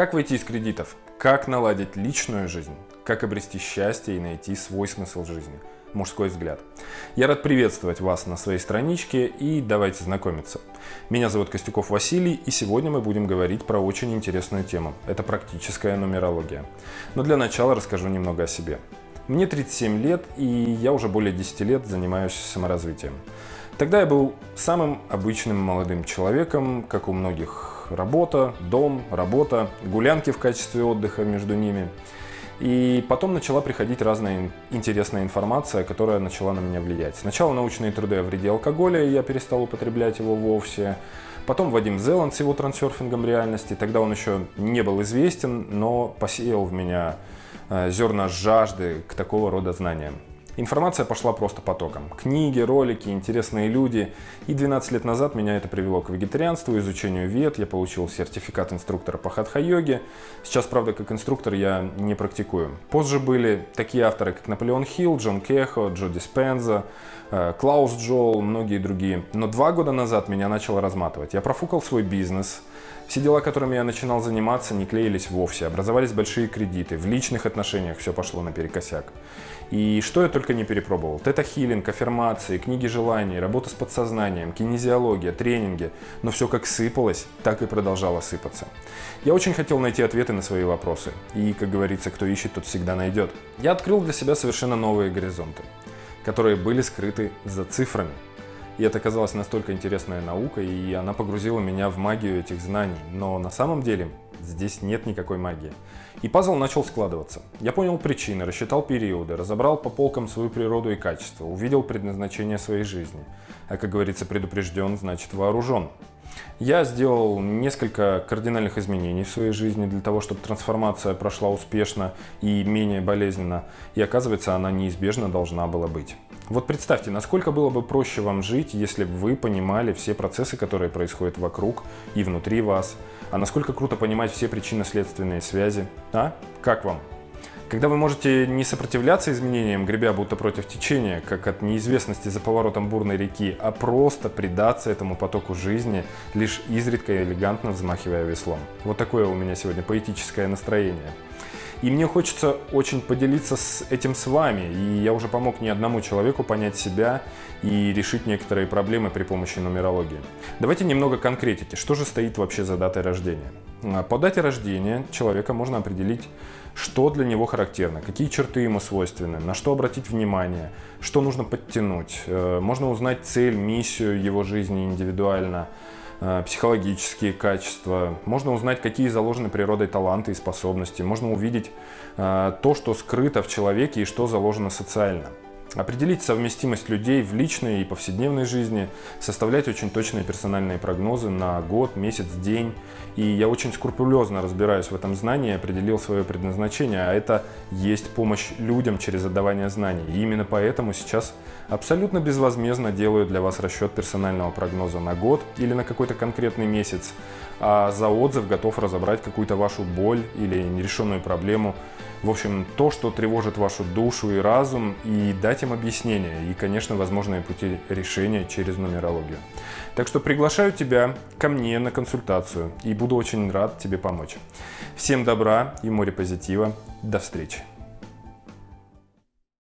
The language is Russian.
Как выйти из кредитов? Как наладить личную жизнь? Как обрести счастье и найти свой смысл жизни? Мужской взгляд. Я рад приветствовать вас на своей страничке и давайте знакомиться. Меня зовут Костюков Василий и сегодня мы будем говорить про очень интересную тему. Это практическая нумерология. Но для начала расскажу немного о себе. Мне 37 лет и я уже более 10 лет занимаюсь саморазвитием. Тогда я был самым обычным молодым человеком, как у многих работа, дом, работа, гулянки в качестве отдыха между ними. И потом начала приходить разная интересная информация, которая начала на меня влиять. Сначала научные труды о вреде алкоголя, и я перестал употреблять его вовсе. Потом Вадим Зеланд с его трансерфингом реальности. Тогда он еще не был известен, но посеял в меня э, зерна жажды к такого рода знаниям. Информация пошла просто потоком. Книги, ролики, интересные люди. И 12 лет назад меня это привело к вегетарианству, изучению вет. Я получил сертификат инструктора по хатха-йоге. Сейчас, правда, как инструктор я не практикую. Позже были такие авторы, как Наполеон Хилл, Джон Кехо, Джо Диспенза, э, Клаус Джол, многие другие. Но два года назад меня начало разматывать. Я профукал свой бизнес. Все дела, которыми я начинал заниматься, не клеились вовсе. Образовались большие кредиты. В личных отношениях все пошло наперекосяк. И что я только не перепробовал. Тета-хиллинг, аффирмации, книги желаний, работа с подсознанием, кинезиология, тренинги. Но все как сыпалось, так и продолжало сыпаться. Я очень хотел найти ответы на свои вопросы. И, как говорится, кто ищет, тот всегда найдет. Я открыл для себя совершенно новые горизонты, которые были скрыты за цифрами. И это оказалась настолько интересная наука, и она погрузила меня в магию этих знаний. Но на самом деле здесь нет никакой магии. И пазл начал складываться. Я понял причины, рассчитал периоды, разобрал по полкам свою природу и качество, увидел предназначение своей жизни. А как говорится, предупрежден, значит вооружен. Я сделал несколько кардинальных изменений в своей жизни для того, чтобы трансформация прошла успешно и менее болезненно. И оказывается, она неизбежно должна была быть. Вот представьте, насколько было бы проще вам жить, если бы вы понимали все процессы, которые происходят вокруг и внутри вас. А насколько круто понимать все причинно-следственные связи. А? Как вам? Когда вы можете не сопротивляться изменениям, гребя будто против течения, как от неизвестности за поворотом бурной реки, а просто предаться этому потоку жизни, лишь изредка и элегантно взмахивая веслом. Вот такое у меня сегодня поэтическое настроение. И мне хочется очень поделиться с этим с вами. И я уже помог не одному человеку понять себя и решить некоторые проблемы при помощи нумерологии. Давайте немного конкретики. Что же стоит вообще за датой рождения? А, по дате рождения человека можно определить, что для него характерно, какие черты ему свойственны, на что обратить внимание, что нужно подтянуть. Э, можно узнать цель, миссию его жизни индивидуально, психологические качества, можно узнать, какие заложены природой таланты и способности, можно увидеть э, то, что скрыто в человеке и что заложено социально. Определить совместимость людей в личной и повседневной жизни, составлять очень точные персональные прогнозы на год, месяц, день. И я очень скрупулезно разбираюсь в этом знании, определил свое предназначение, а это есть помощь людям через отдавание знаний. И именно поэтому сейчас абсолютно безвозмездно делаю для вас расчет персонального прогноза на год или на какой-то конкретный месяц, а за отзыв готов разобрать какую-то вашу боль или нерешенную проблему. В общем, то, что тревожит вашу душу и разум, и дать им объяснение, и, конечно, возможные пути решения через нумерологию. Так что приглашаю тебя ко мне на консультацию, и буду очень рад тебе помочь. Всем добра и море позитива. До встречи!